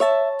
you